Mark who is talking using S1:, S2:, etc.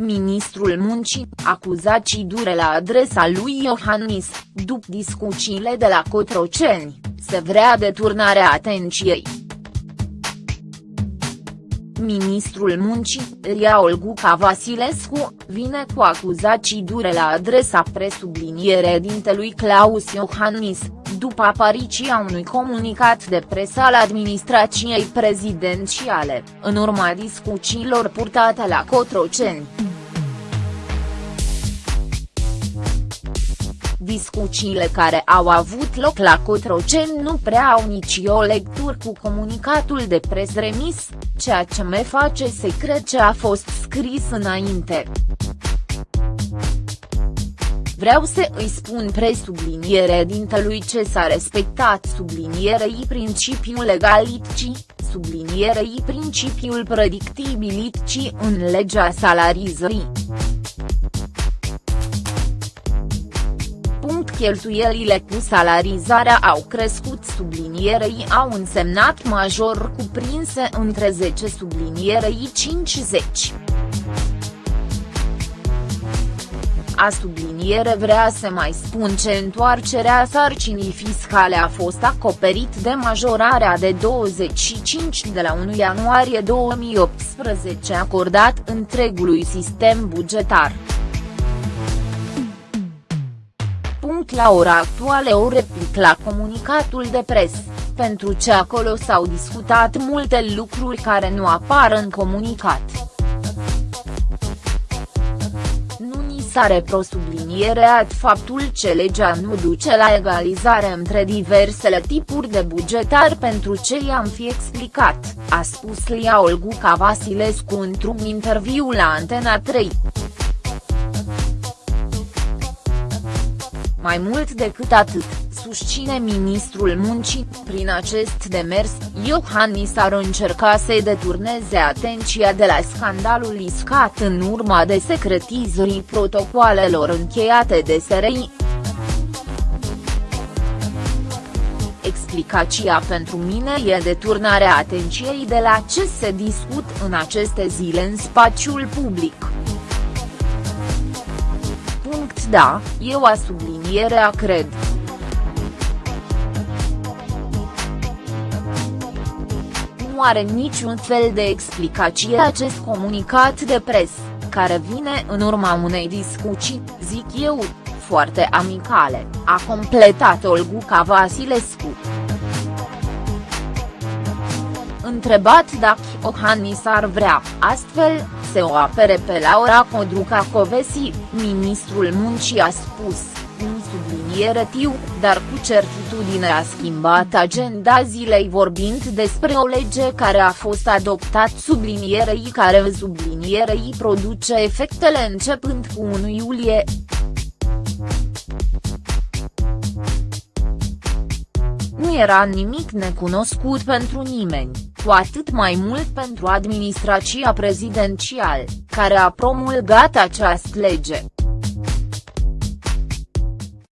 S1: ministrul muncii, acuzații dure la adresa lui Iohannis, după discuțiile de la Cotroceni, se vrea deturnarea atenției. Ministrul muncii, Ria Olguca Vasilescu, vine cu acuzații dure la adresa presubliniere dintelui Claus Iohannis, după apariția unui comunicat de presă al administrației prezidențiale, în urma discuțiilor purtate la Cotroceni. Discuțiile care au avut loc la Cotroceni nu prea au nici o lectură cu comunicatul de pres remis, ceea ce me face să cred că a fost scris înainte. Vreau să îi spun presubliniere dintelui ce s-a respectat sublinierei principiul legalității, sublinierei principiul predictibilității în legea salarizării. Cheltuielile cu salarizarea au crescut sublinierei au însemnat major cuprinse între 10 sublinierei 50. A subliniere vrea să mai spun ce întoarcerea sarcinii fiscale a fost acoperit de majorarea de 25 de la 1 ianuarie 2018 acordat întregului sistem bugetar. La ora actuală o replic la comunicatul de pres, pentru ce acolo s-au discutat multe lucruri care nu apar în comunicat. Nu ni s-a reprosublinierat faptul ce legea nu duce la egalizare între diversele tipuri de bugetar pentru ce i-am fi explicat, a spus Lia Olguca Vasilescu într-un interviu la Antena 3. Mai mult decât atât, susține ministrul muncii, prin acest demers, Iohannis ar încerca să deturneze atenția de la scandalul iscat în urma de secretizării protocoalelor încheiate de SRI. Explicația pentru mine e deturnarea atenției de la ce se discut în aceste zile în spațiul public da, eu a sublinierea cred. Nu are niciun fel de explicație acest comunicat de pres, care vine în urma unei discuții, zic eu, foarte amicale, a completat Olguca Vasilescu. Întrebat dacă Iohannis ar vrea, astfel, să o apere pe Laura Codruca Covesi, ministrul muncii a spus, un subliniere tiu, dar cu certitudine a schimbat agenda zilei vorbind despre o lege care a fost adoptat sublinierei care sublinierei produce efectele începând cu 1 iulie. Nu era nimic necunoscut pentru nimeni cu atât mai mult pentru administrația prezidențială, care a promulgat această lege.